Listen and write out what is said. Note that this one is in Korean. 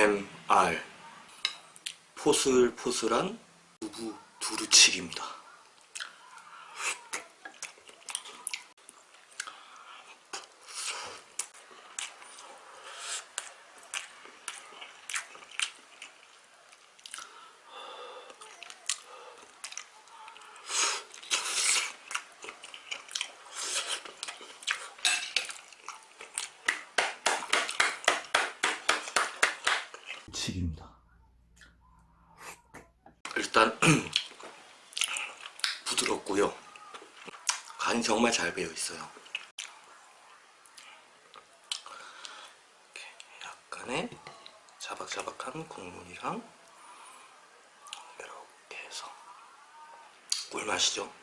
ASMR 포슬포슬한 두부 두루치기입니다 치기입니다. 일단 부드럽고요. 간이 정말 잘 배어 있어요. 약간의 자박자박한 국물이랑 이렇게 해서 꿀맛이죠.